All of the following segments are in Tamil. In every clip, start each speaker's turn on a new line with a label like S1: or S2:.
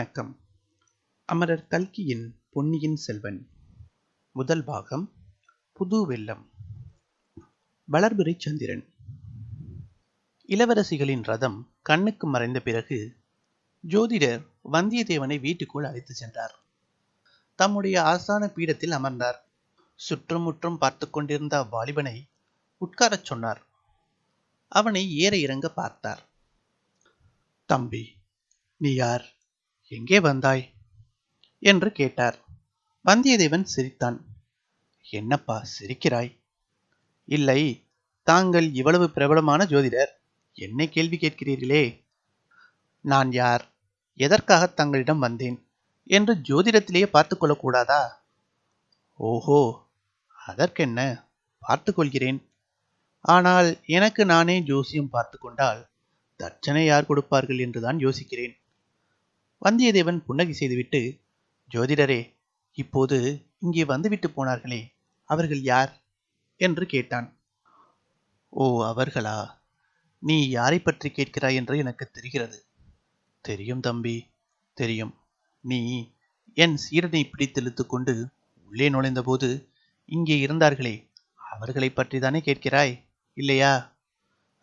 S1: வணக்கம். அமரர் கல்கியின் பொன்னியின் செல்வன். முதல் பாகம் புது வெள்ளம். வளர்பிறை சந்திரன். இளவரசிகளின் ரதம் கண்ணுக்கு மறைந்த பிறகு ஜோதிடர் வந்தியத்தேவனை வீட்டுக்குள் அழைத்து சென்றார். தம்முடைய ஆசான பீடத்தில் அமர்ந்தார். சுற்றுமுற்றும் பார்த்து கொண்டிருந்த அவ்வாலிபனை உட்காரச் சொன்னார். அவனை ஏற இறங்க பார்த்தார். தம்பி நீ யார்? எங்கே வந்தாய்? என்று கேட்டார். வந்தியத்தேவன் சிரித்தான். என்னப்பா சிரிக்கிறாய்? இல்லை தாங்கள் இவ்வளவு பிரபலமான ஜோதிடர் என்னை கேள்வி கேட்கிறீர்களே. நான் யார்? எதற்காக தங்களிடம் வந்தேன்? என்று ஜோதிடத்திலேயே பார்த்து கொள்ளக்கூடாதா? ஓஹோ அதற்கென்ன? பார்த்து கொள்கிறேன். ஆனால் எனக்கு நானே ஜோசியம் பார்த்து கொண்டால் தட்சணை யார் கொடுப்பார்கள் என்றுதான் யோசிக்கிறேன். வந்தியத்தேவன் புன்னகை செய்துவிட்டு ஜோதிடரே இப்போது இங்கே வந்துவிட்டு போனார்களே அவர்கள் யார்? என்று கேட்டான். ஓ அவர்களா? நீ யாரை பற்றி கேட்கிறாய் என்று எனக்கு தெரிகிறது. தெரியும் தம்பி தெரியும். நீ என் சீரனை பிடித்தெழுத்து கொண்டு உள்ளே நுழைந்தபோது இங்கே இருந்தார்களே அவர்களை பற்றி தானே கேட்கிறாய் இல்லையா?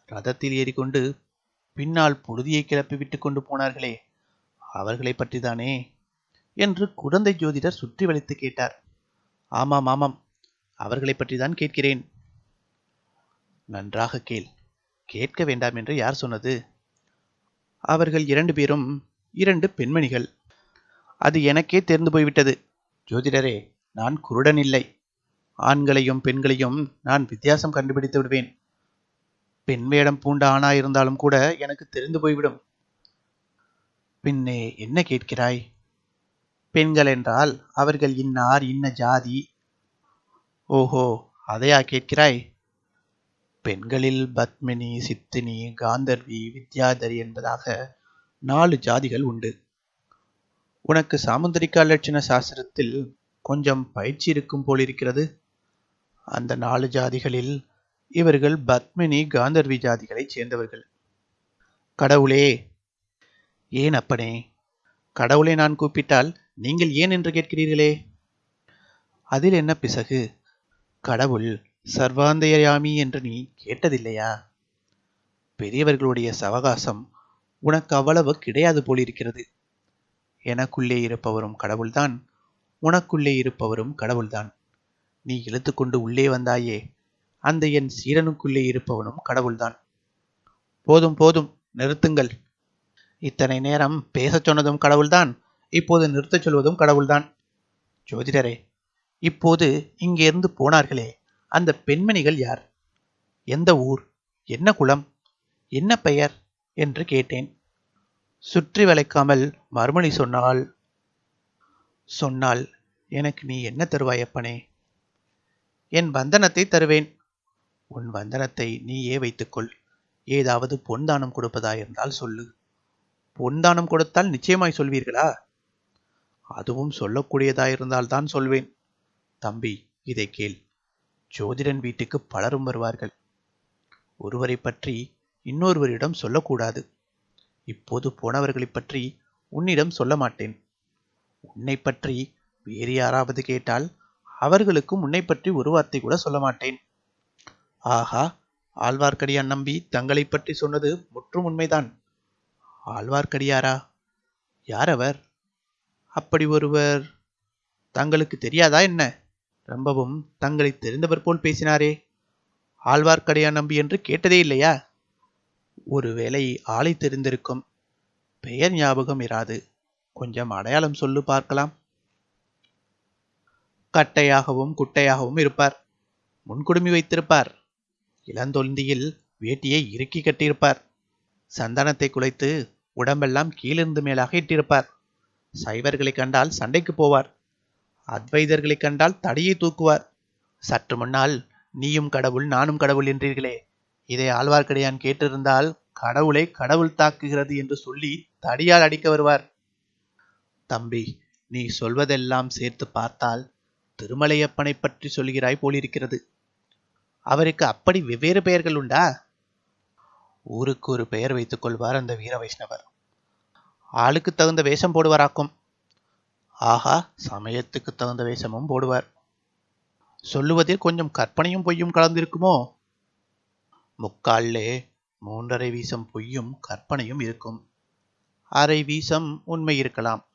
S1: ரதத்தில் ஏறிக்கொண்டு பின்னால் புழுதியை கிளப்பி விட்டு கொண்டு போனார்களே அவர்களை பற்றிதானே? என்று குழந்தை ஜோதிடர் சுற்றி வளைத்து கேட்டார். ஆமாம் ஆமாம். அவர்களை பற்றிதான் கேட்கிறேன். நன்றாக கேள். கேட்க வேண்டாம் என்று யார் சொன்னது? அவர்கள் இரண்டு பேரும் இரண்டு பெண்மணிகள். அது எனக்கே தெரிந்து போய்விட்டது. ஜோதிடரே நான் குருடன் இல்லை. ஆண்களையும் பெண்களையும் நான் வித்தியாசம் கண்டுபிடித்து விடுவேன். பெண் வேடம் பூண்ட ஆணா இருந்தாலும் கூட எனக்கு தெரிந்து போய்விடும். பின்னே என்ன கேட்கிறாய்? பெண்கள் என்றால் அவர்கள் இன்னார் இன்ன ஜாதி. ஓஹோ அதையா கேட்கிறாய்? பெண்களில் பத்மினி சித்தினி காந்தர்வி வித்யாதரி என்பதாக நாலு ஜாதிகள் உண்டு. உனக்கு சாமுந்திரிகா லட்சண சாஸ்திரத்தில் கொஞ்சம் பயிற்சி இருக்கும் போலிருக்கிறது. அந்த நாலு ஜாதிகளில் இவர்கள் பத்மினி காந்தர்வி ஜாதிகளைச் சேர்ந்தவர்கள். கடவுளே ஏன் அப்பனே? கடவுளை நான் கூப்பிட்டால் நீங்கள் ஏன் என்று கேட்கிறீர்களே? அதில் என்ன பிசகு? கடவுள் சர்வாந்தயாமி என்று நீ கேட்டதில்லையா? பெரியவர்களுடைய சவகாசம் உனக்கு அவ்வளவு கிடையாது போலிருக்கிறது. எனக்குள்ளே இருப்பவரும் கடவுள்தான். உனக்குள்ளே இருப்பவரும் கடவுள்தான். நீ இழுத்துக்கொண்டு உள்ளே வந்தாயே அந்த என் சீரனுக்குள்ளே இருப்பவனும் கடவுள்தான். போதும் போதும் நிறுத்துங்கள். இத்தனை நேரம் பேசச் சொன்னதும் கடவுள்தான் இப்போது நிறுத்தச் சொல்வதும் கடவுள்தான். ஜோதிடரே இப்போது இங்கிருந்து போனார்களே அந்த பெண்மணிகள் யார்? எந்த ஊர்? என்ன குலம்? என்ன பெயர்? என்று கேட்டேன். சுற்றி வளைக்காமல் மறுமொழி சொன்னால் சொன்னால் எனக்கு நீ என்ன தருவாயப்பனே? என் வந்தனத்தை தருவேன். உன் வந்தனத்தை நீயே வைத்துக்கொள். ஏதாவது பொன் தானம் கொடுப்பதாயிருந்தால் சொல்லு. பொன் தானம் கொடுத்தால் நிச்சயமாய் சொல்வீர்களா? அதுவும் சொல்லக்கூடியதாயிருந்தால்தான் சொல்வேன். தம்பி இதை கேள். ஜோதிடன் வீட்டுக்கு பலரும் வருவார்கள். ஒருவரை பற்றி இன்னொருவரிடம் சொல்லக்கூடாது. இப்போது போனவர்களைப் பற்றி உன்னிடம் சொல்ல மாட்டேன். உன்னை பற்றி வேறு யாராவது கேட்டால் அவர்களுக்கும் உன்னை பற்றி ஒரு வார்த்தை கூட சொல்ல மாட்டேன். ஆஹா ஆழ்வார்க்கடியான் நம்பி தங்களை பற்றி சொன்னது முற்றும் உண்மைதான். ஆழ்வார்க்கடியாரா? யார் அவர்? அப்படி ஒருவர் தங்களுக்கு தெரியாதா என்ன? ரொம்பவும் தங்களை தெரிந்தவர் போல் பேசினாரே. ஆழ்வார்க்கடியான் நம்பி என்று கேட்டதே இல்லையா? ஒருவேளை ஆளை தெரிந்திருக்கும் பெயர் ஞாபகம் இராது. கொஞ்சம் அடையாளம் சொல்லு பார்க்கலாம். கட்டையாகவும் குட்டையாகவும் இருப்பார். முன்குடுமி வைத்திருப்பார். இளந்தொழுந்தியில் வேட்டியை இறுக்கி கட்டியிருப்பார். சந்தனத்தை குலைத்து உடம்பெல்லாம் கீழிருந்து மேலாக இட்டிருப்பார். சைவர்களை கண்டால் சண்டைக்கு போவார். அத்வைதர்களை கண்டால் தடியை தூக்குவார். சற்று முன்னால் நீயும் கடவுள் நானும் கடவுள் என்றீர்களே. இதை ஆழ்வார்க்கடியான் கேட்டிருந்தால் கடவுளை கடவுள் தாக்குகிறது என்று சொல்லி தடியால் அடிக்க வருவார். தம்பி நீ சொல்வதெல்லாம் சேர்த்து பார்த்தால் திருமலையப்பனை பற்றி சொல்கிறாய் போலிருக்கிறது. அவருக்கு அப்படி வெவ்வேறு பெயர்கள் உண்டா? ஊருக்கு ஒரு பெயர் வைத்துக் கொள்வார் அந்த வீர வைஷ்ணவர். ஆளுக்கு தகுந்த வேஷம் போடுவாராக்கும். ஆஹா சமயத்துக்கு தகுந்த வேஷமும் போடுவார். சொல்லுவதில் கொஞ்சம் கற்பனையும் பொய்யும் கலந்திருக்குமோ? முக்கால்லே மூன்றரை வீசம் பொய்யும் கற்பனையும் இருக்கும். அரை வீசம் உண்மை இருக்கலாம்.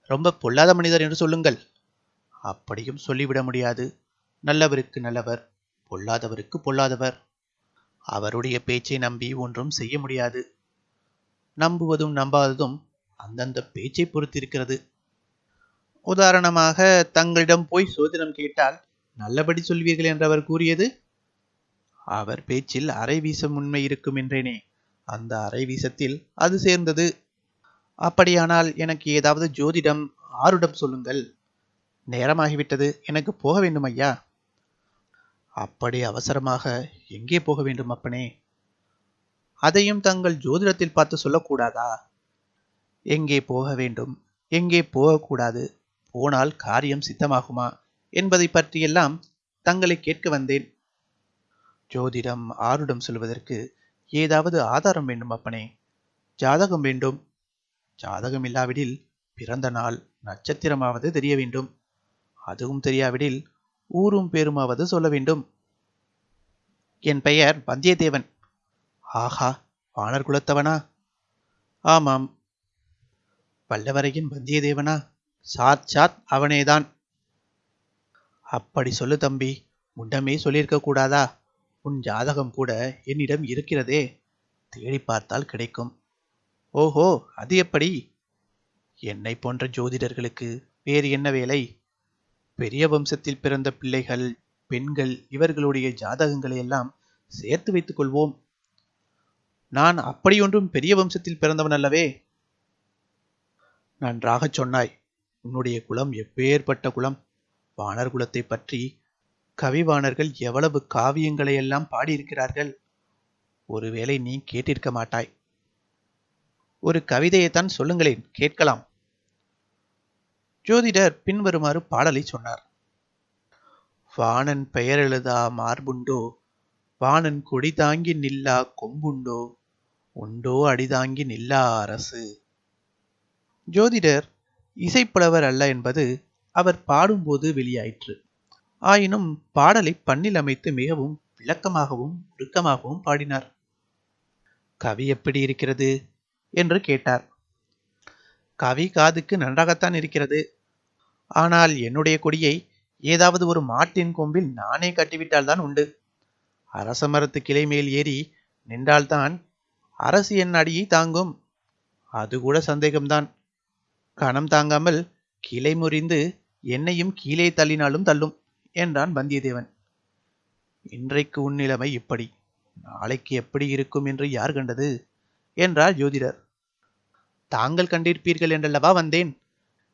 S1: ரொம்ப பொல்லாத மனிதர் என்று சொல்லுங்கள். அப்படியும் சொல்லிவிட முடியாது. நல்லவருக்கு நல்லவர் பொல்லாதவருக்கு பொல்லாதவர். அவருடைய பேச்சை நம்பி ஒன்றும் செய்ய முடியாது. நம்புவதும் நம்பாததும் அந்தந்த பேச்சை பொறுத்திருக்கிறது. உதாரணமாக தங்களிடம் போய் சோதனம் கேட்டால் நல்லபடி சொல்வீர்கள் என்று அவர் கூறியது அவர் பேச்சில் அரை வீசம் உண்மை இருக்கும் என்றேனே. அந்த அரை வீசத்தில் அது சேர்ந்தது. அப்படியானால் எனக்கு ஏதாவது ஜோதிடம் ஆருடம் சொல்லுங்கள். நேரமாகிவிட்டது. எனக்கு போக வேண்டும் ஐயா. அப்படி அவசரமாக எங்கே போக வேண்டும் அப்பனே? அதையும் தங்கள் ஜோதிடத்தில் பார்த்து சொல்லக்கூடாதா? எங்கே போக வேண்டும்? எங்கே போகக்கூடாது? போனால் காரியம் சித்தமாகுமா? என்பதை பற்றியெல்லாம் தங்களை கேட்க வந்தேன். ஜோதிடம் ஆருடம் சொல்வதற்கு ஏதாவது ஆதாரம் வேண்டும் அப்பனே? ஜாதகம் வேண்டும். ஜாதகம் இல்லாவிடில் பிறந்த நாள் நட்சத்திரமாவது தெரிய வேண்டும். அதுவும் தெரியாவிடில் ஊரும் பேருமாவது சொல்ல வேண்டும். என் பெயர் வந்தியத்தேவன். ஆஹா வானர் குலத்தவனா? ஆமாம். வல்லவரையின் வந்தியத்தேவனா? சாத் சாத் அவனேதான். அப்படி சொல்லு தம்பி முன்னமே சொல்லியிருக்க கூடாதா? உன் ஜாதகம் கூட என்னிடம் இருக்கிறதே. தேடி பார்த்தால் கிடைக்கும். ஓஹோ அது எப்படி? என்னை போன்ற ஜோதிடர்களுக்கு வேறு என்ன வேலை? பெரிய வம்சத்தில் பிறந்த பிள்ளைகள் பெண்கள் இவர்களுடைய ஜாதகங்களை எல்லாம் சேர்த்து வைத்துக் கொள்வோம். நான் அப்படியொன்றும் பெரிய வம்சத்தில் பிறந்தவன் அல்லவே? நன்றாகச் சொன்னாய். உன்னுடைய குலம் எப்பேற்பட்ட குலம்? வானர் குலத்தை பற்றி கவிவாணர்கள் எவ்வளவு காவியங்களை எல்லாம் பாடியிருக்கிறார்கள்? ஒருவேளை நீ கேட்டிருக்க மாட்டாய். ஒரு கவிதையைத்தான் சொல்லுங்களேன் கேட்கலாம். ஜோதிடர் பின்வருமாறு பாடலை சொன்னார். வாணன் பெயரெழுதா மார்புண்டோ? வாணன் கொடி தாங்கி நில்லா கொம்புண்டோ? உண்டோ அடிதாங்கி நில்லா அரசு? ஜோதிடர் இசைப்புலவர் அல்ல என்பது அவர் பாடும்போது வெளியாயிற்று. ஆயினும் பாடலை பண்ணில் அமைத்து மிகவும் விளக்கமாகவும் உருக்கமாகவும் பாடினார். கவி எப்படி இருக்கிறது? என்று கேட்டார். கவி காதுக்கு நன்றாகத்தான் இருக்கிறது. ஆனால் என்னுடைய கொடியை ஏதாவது ஒரு மாட்டின் கொம்பில் நானே கட்டிவிட்டால்தான் உண்டு. அரச மரத்து கிளை மேல் ஏறி நின்றால்தான் அரசு என் அடியை தாங்கும். அது கூட சந்தேகம்தான். கணம் தாங்காமல் கிளை முறிந்து என்னையும் கீழே தள்ளினாலும் தள்ளும் என்றான் வந்தியத்தேவன். இன்றைக்கு உன் நிலைமை இப்படி. நாளைக்கு எப்படி இருக்கும் என்று யார் கண்டது? என்றார் ஜோதிடர். தாங்கள் கண்டிருப்பீர்கள் என்றல்லவா வந்தேன்?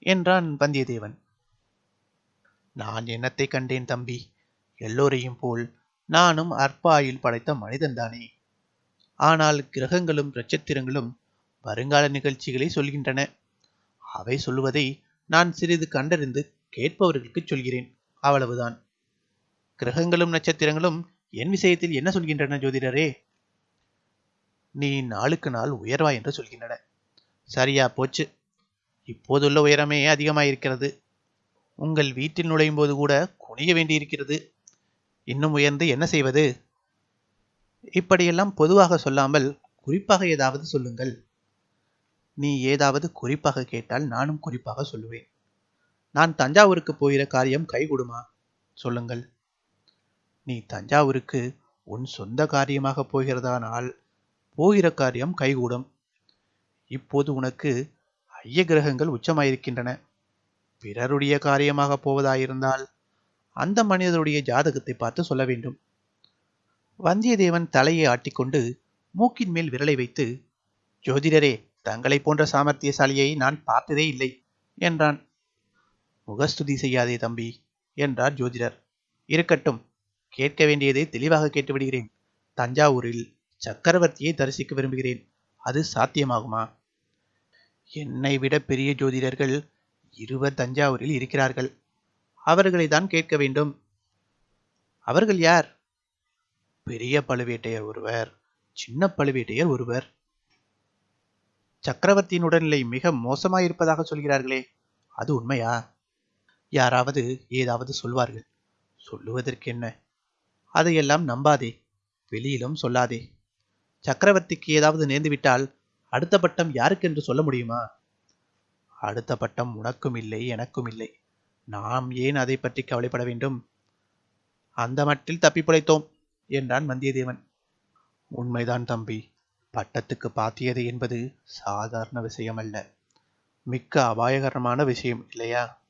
S1: என்றான் வந்தியத்தேவன். நான் என்னத்தை கண்டேன் தம்பி? எல்லோரையும் போல் நானும் அற்ப ஆயுள் படைத்த மனிதன்தானே ஆனால் கிரகங்களும் நட்சத்திரங்களும் வருங்கால நிகழ்ச்சிகளை சொல்கின்றன. அவை சொல்லுவதை நான் சிறிது கண்டறிந்து கேட்பவர்களுக்கு சொல்கிறேன். அவ்வளவுதான். கிரகங்களும் நட்சத்திரங்களும் என் விஷயத்தில் என்ன சொல்கின்றன ஜோதிடரே? நீ நாளுக்கு நாள் உயர்வா என்று சொல்கின்றன. சரியா போச்சு. இப்போதுள்ள உயரமே அதிகமாயிருக்கிறது. உங்கள் வீட்டில் நுழையும் போது கூட குனிய வேண்டியிருக்கிறது. இன்னும் உயர்ந்து என்ன செய்வது? இப்படியெல்லாம் பொதுவாக சொல்லாமல் குறிப்பாக ஏதாவது சொல்லுங்கள். நீ ஏதாவது குறிப்பாக கேட்டால் நானும் குறிப்பாக சொல்லுவேன். நான் தஞ்சாவூருக்கு போகிற காரியம் கைகூடுமா? சொல்லுங்கள். நீ தஞ்சாவூருக்கு உன் சொந்த காரியமாக போகிறதானால் போகிற காரியம் கைகூடும். இப்போது உனக்கு ஐய கிரகங்கள் உச்சமாயிருக்கின்றன. பிறருடைய காரியமாக போவதாயிருந்தால் அந்த மனிதருடைய ஜாதகத்தை பார்த்து சொல்ல வேண்டும். வந்தியத்தேவன் தலையை ஆட்டிக்கொண்டு மூக்கின் மேல் விரலை வைத்து ஜோதிடரே தங்களை போன்ற சாமர்த்தியசாலியை நான் பார்த்ததே இல்லை என்றான். முகஸ்துதி செய்யாதே தம்பி என்றார் ஜோதிடர். இருக்கட்டும் கேட்க வேண்டியதை தெளிவாக கேட்டுவிடுகிறேன். தஞ்சாவூரில் சக்கரவர்த்தியை தரிசிக்க விரும்புகிறேன். அது சாத்தியமாகுமா? என்னை விட பெரிய ஜோதிடர்கள் இருவர் தஞ்சாவூரில் இருக்கிறார்கள். அவர்களை தான் கேட்க வேண்டும். அவர்கள் யார்? பெரிய பழுவேட்டையர் ஒருவர் சின்ன பழுவேட்டையர் ஒருவர். சக்கரவர்த்தியின் உடல்நிலை மிக மோசமாயிருப்பதாக சொல்கிறார்களே அது உண்மையா? யாராவது ஏதாவது சொல்வார்கள். சொல்லுவதற்கு என்ன அதையெல்லாம் நம்பாதே வெளியிலும் சொல்லாதே. சக்கரவர்த்திக்கு ஏதாவது நேர்ந்துவிட்டால் அடுத்த பட்டம் யாருக்கென்று சொல்ல முடியுமா? அடுத்த பட்டம் உனக்கும் இல்லை எனக்கும் இல்லை. நாம் ஏன் அதை பற்றி கவலைப்பட வேண்டும்? அந்த மட்டில் தப்பி பிழைத்தோம் என்றான் வந்தியத்தேவன். உண்மைதான் தம்பி. பட்டத்துக்கு பாத்தியது என்பது சாதாரண விஷயம் அல்ல மிக்க அபாயகரமான விஷயம் இல்லையா?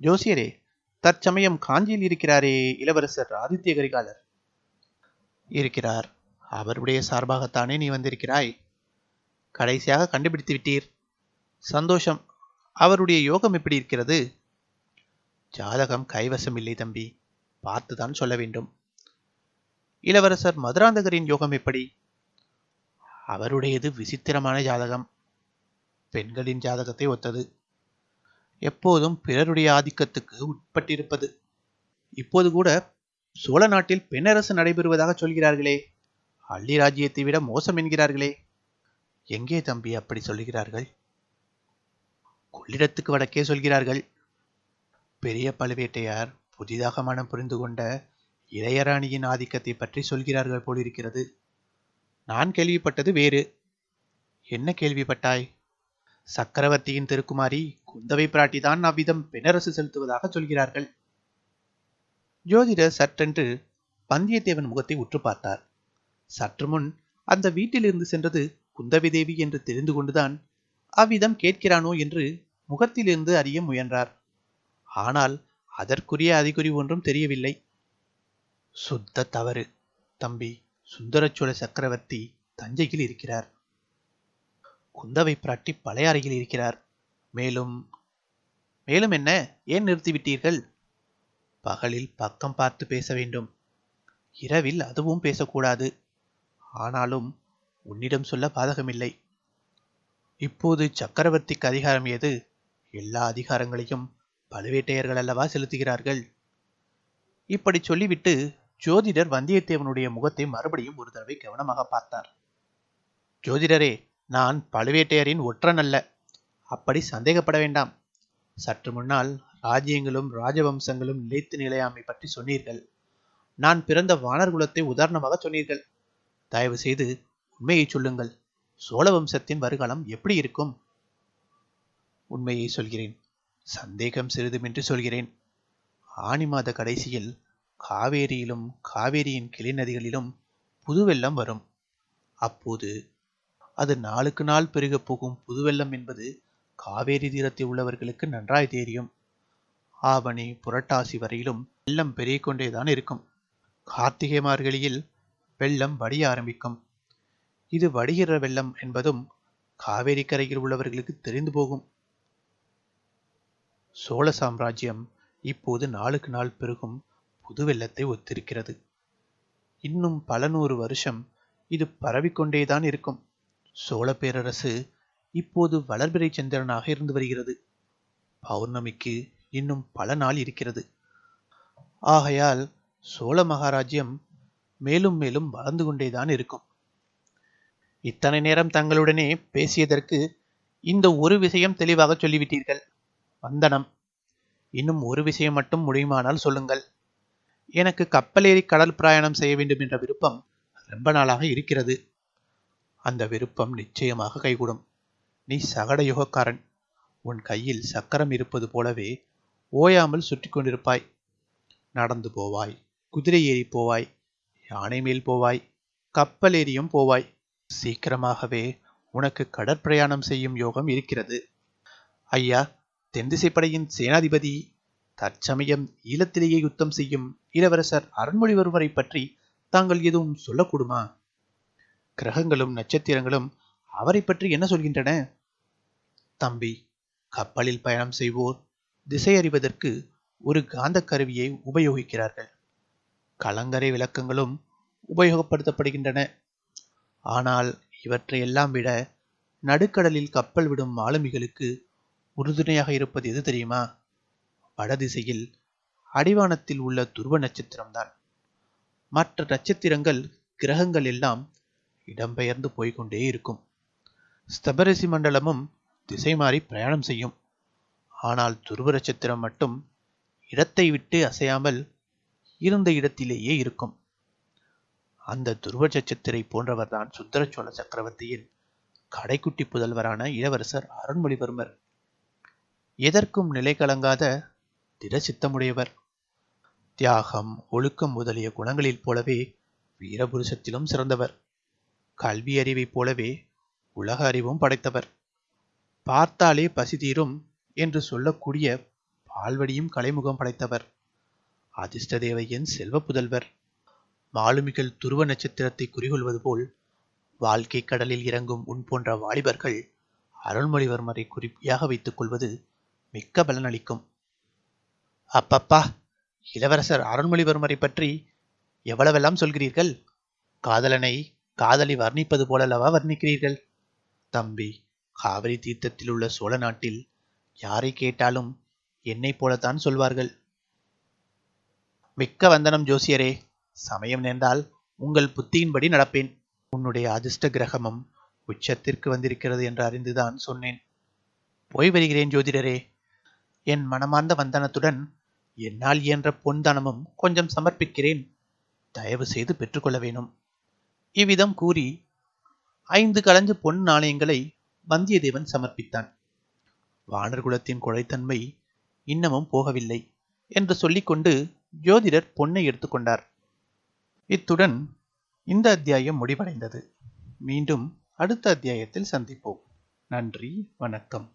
S1: ஜோசியரே தற்சமயம் காஞ்சியில் இருக்கிறாரே இளவரசர் ஆதித்ய கரிகாலர். இருக்கிறார். அவருடைய சார்பாகத்தானே நீ வந்திருக்கிறாய்? கடைசியாக கண்டுபிடித்து விட்டீர். சந்தோஷம். அவருடைய யோகம் எப்படி இருக்கிறது? ஜாதகம் கைவசம் இல்லை தம்பி. பார்த்துதான் சொல்ல வேண்டும். இளவரசர் மதுராந்தகரின் யோகம் எப்படி? அவருடையது விசித்திரமான ஜாதகம். பெண்களின் ஜாதகத்தை ஒத்தது. எப்போதும் பிறருடைய ஆதிக்கத்துக்கு உட்பட்டிருப்பது. இப்போது கூட சோழ நாட்டில் பெண்ணரசு நடைபெறுவதாக சொல்கிறார்களே. அள்ளி ராஜ்யத்தை விட மோசம் என்கிறார்களே. எங்கே தம்பி அப்படி சொல்கிறார்கள் கொள்ளிடத்துக்கு வடக்கே சொல்கிறார்கள். பெரிய பழுவேட்டையார் புதிதாக மனம் புரிந்து கொண்ட இளையராணியின் ஆதிக்கத்தை பற்றி சொல்கிறார்கள் போலிருக்கிறது. நான் கேள்விப்பட்டது வேறு. என்ன கேள்விப்பட்டாய்? சக்கரவர்த்தியின் திருக்குமாரி குந்தவை பிராட்டிதான் அவ்விதம் பெணரசு செலுத்துவதாக சொல்கிறார்கள். ஜோதிடர் சற்றென்று வந்தியத்தேவன் முகத்தை உற்று பார்த்தார். சற்று முன் அந்த வீட்டிலிருந்து சென்றது குந்தவி தேவி என்று தெரிந்து கொண்டுதான் அவ்விதம் கேட்கிறானோ என்று முகத்திலிருந்து அறிய முயன்றார். ஆனால் அதற்குரிய அறிகுறி ஒன்றும் தெரியவில்லை. சுத்த தவறு. தம்பி சுந்தரச்சோழ சக்கரவர்த்தி தஞ்சையில் இருக்கிறார். குந்தவை பிராட்டி பழையாறையில் இருக்கிறார். மேலும் மேலும் என்ன? ஏன் நிறுத்திவிட்டீர்கள்? பகலில் பக்கம் பார்த்து பேச வேண்டும். இரவில் அதுவும் பேசக்கூடாது. ஆனாலும் உன்னிடம் சொல்ல பாதகமில்லை. இப்போது சக்கரவர்த்திக்கு அதிகாரம் ஏது? எல்லா அதிகாரங்களையும் பழுவேட்டையர்கள் அல்லவா செலுத்துகிறார்கள்? இப்படி சொல்லிவிட்டு ஜோதிடர் வந்தியத்தேவனுடைய முகத்தை மறுபடியும் ஒரு தடவை கவனமாக பார்த்தார். ஜோதிடரே நான் பழுவேட்டையரின் ஒற்றன் அல்ல. அப்படி சந்தேகப்பட வேண்டாம். சற்று முன்னால் ராஜ்யங்களும் ராஜவம்சங்களும் நிலைத்து நிலையாமை பற்றி சொன்னீர்கள். நான் பிறந்த வானர் குலத்தை உதாரணமாக சொன்னீர்கள். தயவு செய்து உண்மையை சொல்லுங்கள். சோழ வம்சத்தின் வருகாலம் எப்படி இருக்கும்? உண்மையை சொல்கிறேன். சந்தேகம் சிறிதுமின்றி சொல்கிறேன். ஆணி மாத கடைசியில் காவேரியிலும் காவேரியின் கிளை நதிகளிலும் புதுவெள்ளம் வரும். அப்போது அது நாளுக்கு நாள் பெருகப் போகும் புதுவெள்ளம் என்பது காவேரி தீரத்தில் உள்ளவர்களுக்கு நன்றாய் தெரியும். ஆவணி புரட்டாசி வரையிலும் வெள்ளம் பெருகிக் கொண்டேதான் இருக்கும். கார்த்திகை மார்கழியில் வெள்ளம் வடிய ஆரம்பிக்கும். இது வடிகிற வெள்ளம் என்பதும் காவேரி கரையில் உள்ளவர்களுக்கு தெரிந்து போகும். சோழ சாம்ராஜ்யம் இப்போது நாளுக்கு நாள் பெருகும் புது வெள்ளத்தை ஒத்திருக்கிறது. இன்னும் பல நூறு வருஷம் இது பரவிக்கொண்டேதான் இருக்கும். சோழ பேரரசு இப்போது வளர்பிறை சந்திரனாக இருந்து வருகிறது. பௌர்ணமிக்கு இன்னும் பல நாள் இருக்கிறது. ஆகையால் சோழ மகாராஜ்யம் மேலும் மேலும் வளர்ந்து கொண்டேதான் இருக்கும். இத்தனை நேரம் தங்களுடனே பேசியதற்கு இந்த ஒரு விஷயம் தெளிவாக சொல்லிவிட்டீர்கள். வந்தனம். இன்னும் ஒரு விஷயம் மட்டும் முடியுமானால் சொல்லுங்கள். எனக்கு கப்பலேறி கடல் பிரயாணம் செய்ய வேண்டும் என்ற விருப்பம் ரொம்ப நாளாக இருக்கிறது. அந்த விருப்பம் நிச்சயமாக கைகூடும். நீ சகட யுகக்காரன். உன் கையில் சக்கரம் இருப்பது போலவே ஓயாமல் சுற்றி கொண்டிருப்பாய். நடந்து போவாய். குதிரை ஏறி போவாய். யானை மேல் போவாய். கப்பல் ஏறியும் போவாய். சீக்கிரமாகவே உனக்கு கடற்பிரயாணம் செய்யும் யோகம் இருக்கிறது. ஐயா தென்திசைப்படையின் சேனாதிபதி தற்சமயம் ஈழத்திலேயே யுத்தம் செய்யும் இளவரசர் அருண்மொழிவர்மரை பற்றி தாங்கள் எதுவும் சொல்லக்கூடுமா? கிரகங்களும் நட்சத்திரங்களும் அவரை பற்றி என்ன சொல்கின்றன? தம்பி கப்பலில் பயணம் செய்வோர் திசை அறிவதற்கு ஒரு காந்த கருவியை உபயோகிக்கிறார்கள். கலங்கரை விளக்கங்களும் உபயோகப்படுத்தப்படுகின்றன. ஆனால் இவற்றையெல்லாம் விட நடுக்கடலில் கப்பல் விடும் மாலுமிகளுக்கு உறுதுணையாக இருப்பது எது தெரியுமா? வடதிசையில் அடிவானத்தில் உள்ள துருவ நட்சத்திரம்தான். மற்ற நட்சத்திரங்கள் கிரகங்கள் எல்லாம் இடம்பெயர்ந்து போய்க்கொண்டே இருக்கும். ஸ்தபரிசி மண்டலமும் திசை மாறி பிரயாணம் செய்யும். ஆனால் துருவ நட்சத்திரம் மட்டும் இடத்தை விட்டு அசையாமல் இருந்த இடத்திலேயே இருக்கும். அந்த துருவ நட்சத்திரை போன்றவர்தான் சுந்தர சோழ சக்கரவர்த்தியின் கடைக்குட்டி புதல்வரான இளவரசர் அருண்மொழிவர்மர் எதற்கும் நிலை கலங்காத திட சித்தமுடையவர் தியாகம் ஒழுக்கம் முதலிய குணங்களில் போலவே வீரபுருஷத்திலும் சிறந்தவர். கல்வி அறிவைப் போலவே உலக அறிவும் படைத்தவர். பார்த்தாலே பசி தீரும் என்று சொல்லக்கூடிய பால்வடியும் கலைமுகம் படைத்தவர். அதிர்ஷ்ட தேவையின் செல்வ புதல்வர். மாலுமிகள் துருவ நட்சத்திரத்தை குறிகொள்வது போல் வாழ்க்கை கடலில் இறங்கும் உன் போன்ற வாலிபர்கள் அருள்மொழிவர்மரை குறிப்பியாக வைத்துக் கொள்வது மிக்க பலனளிக்கும். அப்பப்பா இளவரசர் அருள்மொழிவர்மரை பற்றி எவ்வளவெல்லாம் சொல்கிறீர்கள்? காதலனை காதலி வர்ணிப்பது போலல்லவா வர்ணிக்கிறீர்கள்? தம்பி காவிரி தீர்த்தத்தில் உள்ள சோழ நாட்டில் யாரை கேட்டாலும் என்னை போலத்தான் சொல்வார்கள். மிக்க வந்தனம் ஜோசியரே சமயம் நேர்ந்தால் உங்கள் புத்தியின்படி நடப்பேன். உன்னுடைய அதிர்ஷ்ட கிரகமும் உச்சத்திற்கு வந்திருக்கிறது என்று அறிந்துதான் சொன்னேன். போய் வருகிறேன் ஜோதிடரே. என் மனமார்ந்த வந்தனத்துடன் என்னால் இயன்ற பொன் தனமும் கொஞ்சம் சமர்ப்பிக்கிறேன். தயவு செய்து பெற்றுக்கொள்ள வேணும். இவ்விதம் கூறி ஐந்து கலஞ்ச பொன் நாணயங்களை வந்தியத்தேவன் சமர்ப்பித்தான். வானர்குலத்தின் கொழைத்தன்மை இன்னமும் போகவில்லை என்று சொல்லிக்கொண்டு ஜோதிடர் பொன்னை எடுத்துக்கொண்டார். இத்துடன் இந்த அத்தியாயம் முடிவடைந்தது. மீண்டும் அடுத்த அத்தியாயத்தில் சந்திப்போம். நன்றி வணக்கம்.